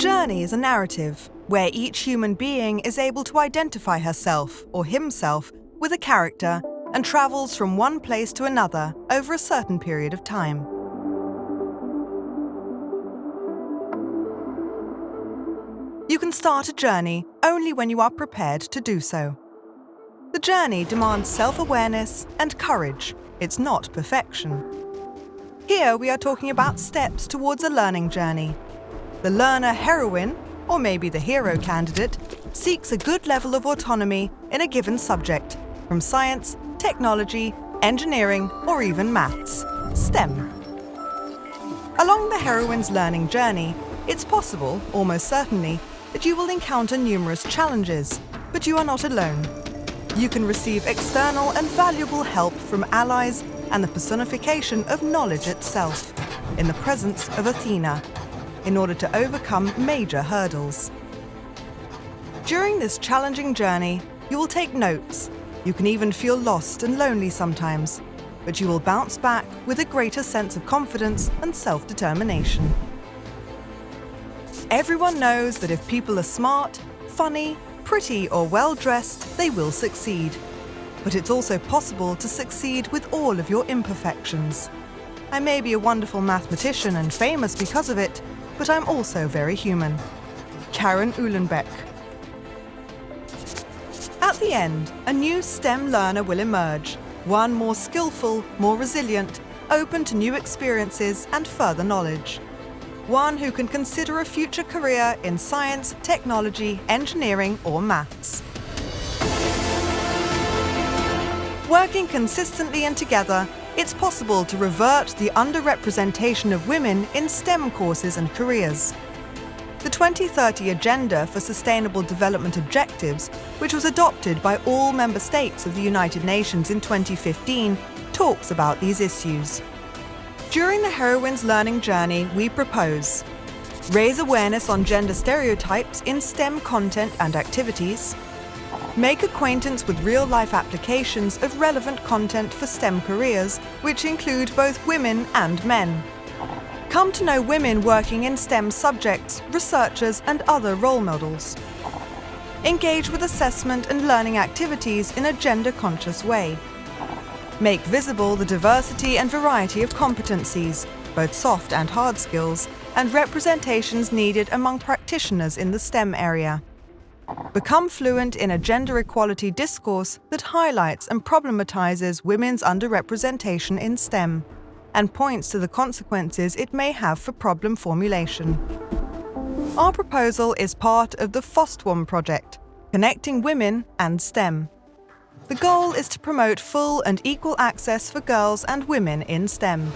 journey is a narrative where each human being is able to identify herself or himself with a character and travels from one place to another over a certain period of time. You can start a journey only when you are prepared to do so. The journey demands self-awareness and courage. It's not perfection. Here we are talking about steps towards a learning journey. The learner heroine, or maybe the hero candidate, seeks a good level of autonomy in a given subject, from science, technology, engineering, or even maths, STEM. Along the heroine's learning journey, it's possible, almost certainly, that you will encounter numerous challenges, but you are not alone. You can receive external and valuable help from allies and the personification of knowledge itself, in the presence of Athena, in order to overcome major hurdles. During this challenging journey, you will take notes. You can even feel lost and lonely sometimes, but you will bounce back with a greater sense of confidence and self-determination. Everyone knows that if people are smart, funny, pretty or well-dressed, they will succeed. But it's also possible to succeed with all of your imperfections. I may be a wonderful mathematician and famous because of it, but I'm also very human. Karen Uhlenbeck. At the end, a new STEM learner will emerge, one more skillful, more resilient, open to new experiences and further knowledge one who can consider a future career in science, technology, engineering or maths. Working consistently and together, it's possible to revert the underrepresentation of women in STEM courses and careers. The 2030 Agenda for Sustainable Development Objectives, which was adopted by all member states of the United Nations in 2015, talks about these issues. During the heroine's learning journey, we propose raise awareness on gender stereotypes in STEM content and activities, make acquaintance with real-life applications of relevant content for STEM careers, which include both women and men. Come to know women working in STEM subjects, researchers and other role models. Engage with assessment and learning activities in a gender-conscious way. Make visible the diversity and variety of competencies, both soft and hard skills, and representations needed among practitioners in the STEM area. Become fluent in a gender equality discourse that highlights and problematizes women's underrepresentation in STEM and points to the consequences it may have for problem formulation. Our proposal is part of the FOSTWOM project, Connecting Women and STEM. The goal is to promote full and equal access for girls and women in STEM.